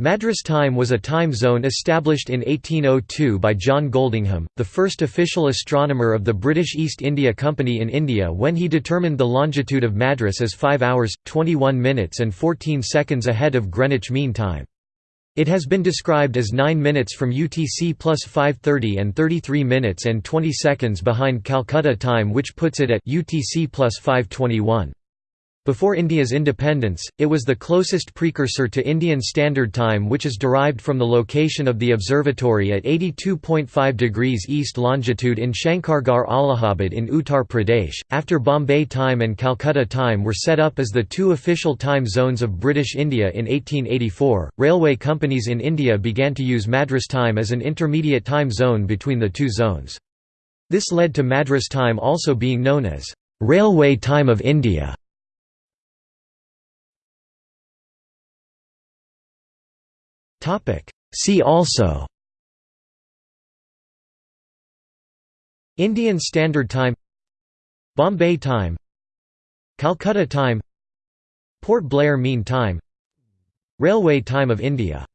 Madras time was a time zone established in 1802 by John Goldingham, the first official astronomer of the British East India Company in India when he determined the longitude of Madras as 5 hours, 21 minutes and 14 seconds ahead of Greenwich Mean Time. It has been described as 9 minutes from UTC plus 530 and 33 minutes and 20 seconds behind Calcutta time which puts it at UTC plus 521. Before India's independence, it was the closest precursor to Indian Standard Time which is derived from the location of the observatory at 82.5 degrees east longitude in Shankargarh Allahabad in Uttar Pradesh. After Bombay Time and Calcutta Time were set up as the two official time zones of British India in 1884, railway companies in India began to use Madras Time as an intermediate time zone between the two zones. This led to Madras Time also being known as Railway Time of India. See also Indian Standard Time Bombay Time Calcutta Time Port Blair Mean Time Railway Time of India